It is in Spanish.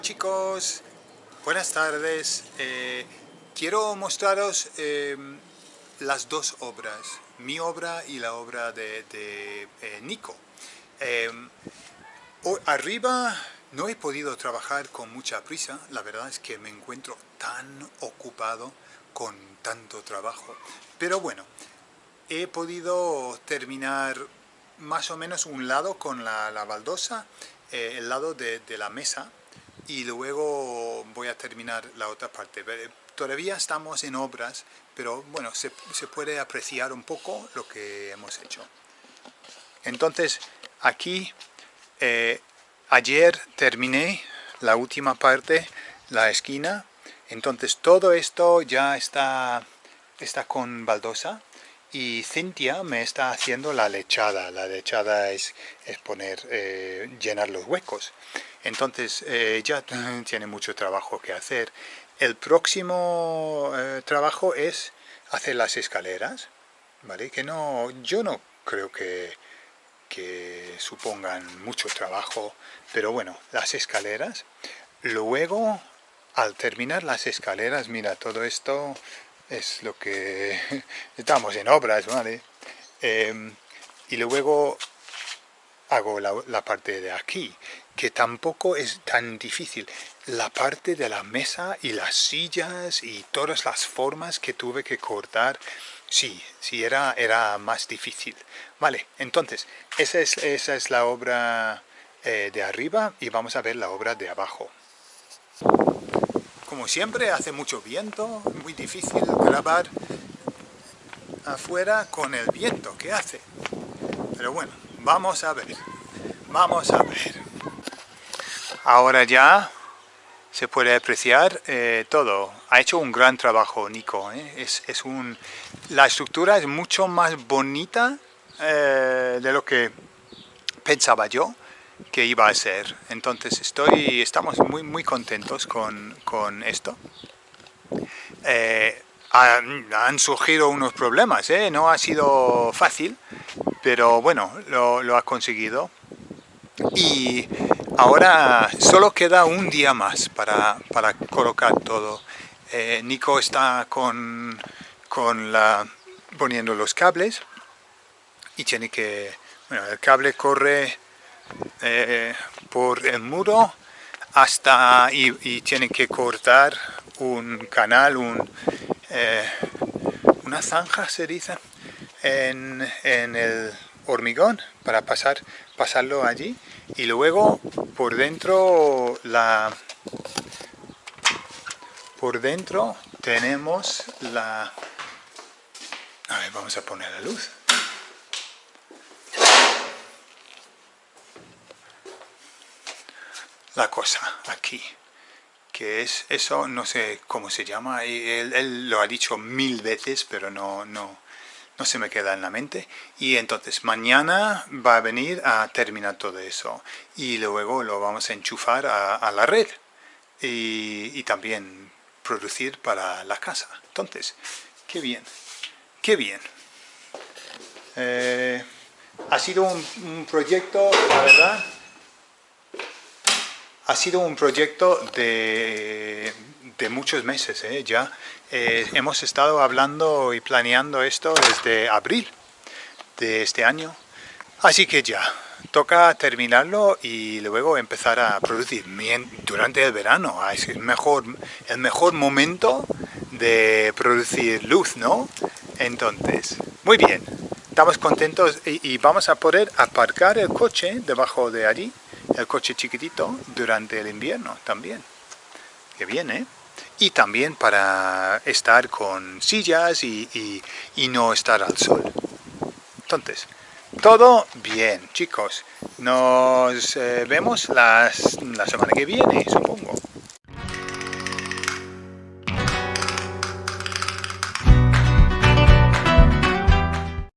chicos, buenas tardes. Eh, quiero mostraros em, las dos obras, mi obra y la obra de, eh, Nico. Em, arriba no he podido trabajar con mucha prisa, la verdad es que me encuentro tan ocupado con tanto trabajo. Pero bueno, he podido terminar más o menos un lado con la, baldosa, eh, el lado de la mesa, y luego voy a terminar la otra parte. Todavía estamos en obras, pero bueno, se, puede apreciar un poco lo que hemos hecho. Entonces, aquí, eh, ayer terminé la última parte, la esquina, entonces todo esto ya está, está con baldosa y Cintia me está haciendo la lechada. La lechada es, es poner, eh, llenar los huecos. Entonces eh, ya tiene mucho trabajo que hacer. El próximo eh, trabajo es hacer las escaleras, ¿vale? Que no, yo no creo que, que supongan mucho trabajo, pero bueno, las escaleras. Luego, al terminar las escaleras, mira, todo esto es lo que estamos en obras, ¿vale? Em, y luego hago la, parte de aquí, que tampoco es tan difícil. La parte de la mesa y las sillas y todas las formas que tuve que cortar, sí, sí era, era más difícil. Vale, entonces, esa es, esa es la obra eh, de arriba y vamos a ver la obra de abajo. Como siempre, hace mucho viento, muy difícil grabar afuera con el viento que hace. Pero bueno, Vamos a ver. Vamos a ver. Ahora ya se puede apreciar eh, todo. Ha hecho un gran trabajo Nico. ¿eh? Es, un, la estructura es mucho más bonita eh, de lo que pensaba yo que iba a ser. Entonces estoy, estamos muy, muy contentos con, con esto. Han, han, surgido unos problemas, no ha sido fácil, pero bueno, lo, ha conseguido. Y ahora solo queda un día más para, colocar todo. Eh, Nico está con, con la, poniendo los cables y tiene que, bueno, el cable corre eh, por el muro hasta y, tiene que cortar un canal, un, eh, una zanja se dice, en, el hormigón para pasar, pasarlo allí y luego por dentro la por dentro tenemos la a ver, vamos a poner la luz la cosa aquí que es eso, no sé cómo se llama, él, él lo ha dicho mil veces, pero no, no, no se me queda en la mente. Y entonces mañana va a venir a terminar todo eso. Y luego lo vamos a enchufar a, la red. Y, también producir para la casa. Entonces, qué bien, qué bien. Eh, ha sido un, proyecto, la verdad, ha sido un proyecto de, de muchos meses ¿eh? ya eh, hemos estado hablando y planeando esto desde abril de este año. Así que ya, toca terminarlo y luego empezar a producir durante el verano. Ah, es el mejor, el mejor momento de producir luz, ¿no? Entonces, muy bien, estamos contentos y, y vamos a poder aparcar el coche debajo de allí, el coche chiquitito, durante el invierno también. Que bien, ¿eh? y también para estar con sillas y, no estar al sol. Entonces, todo bien, chicos. Nos eh, vemos la semana que viene, supongo.